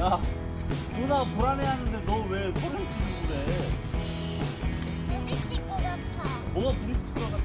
야 누나 불안해하는데 너 왜 소리를 지르고 그래 부딪힐 것 같아. 뭐가 부딪힐 것 같아?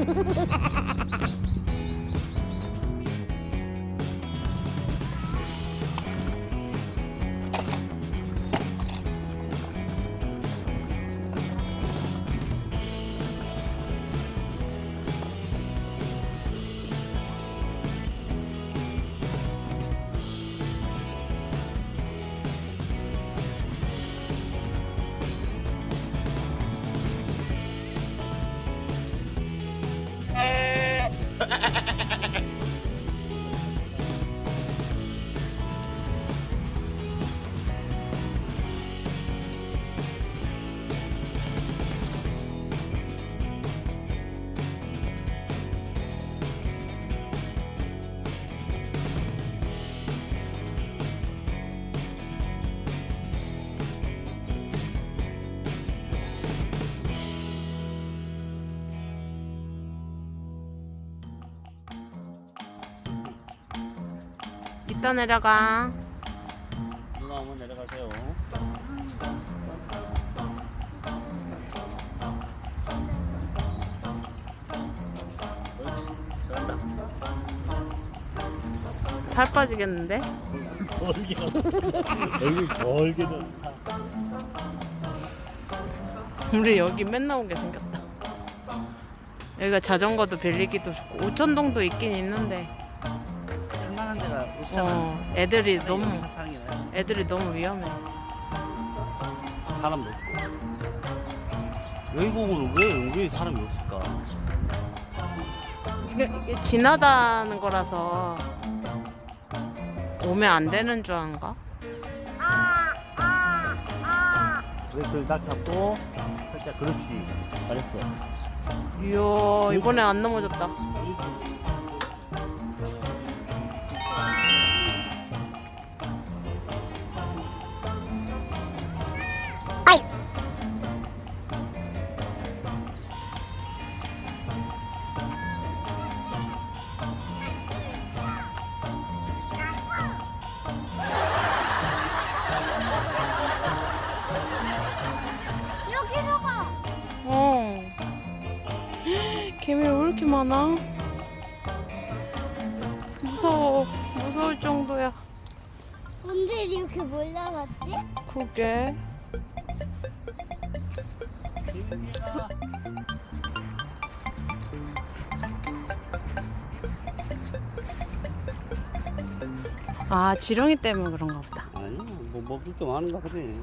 Ha ha ha ha! 이따 내려가. 누나 한번 내려가세요. 잘한다. 살 빠지겠는데? 벌게 얼굴 좋다. 우리 여기 맨날 오게 생겼다. 여기가 자전거도 빌리기도 좋고 오천동도 있긴 있는데. 어, 애들이 너무. 애들이 너무 위험해. 사람도 없고. 공원은 왜, 왜 사람이 없을까? 이게, 이게 지나다는 거라서 오면 안 되는 줄? 왜 그걸 딱 잡고, 살짝 그렇지. 잘했어. 이야 이번에 안 넘어졌다. 이렇게 많아? 무서워. 무서울 정도야. 언제 이렇게 몰려갔지? 그게. 아 지렁이 때문에 그런가 보다. 아니야, 뭐 먹을 게 많은가 보네.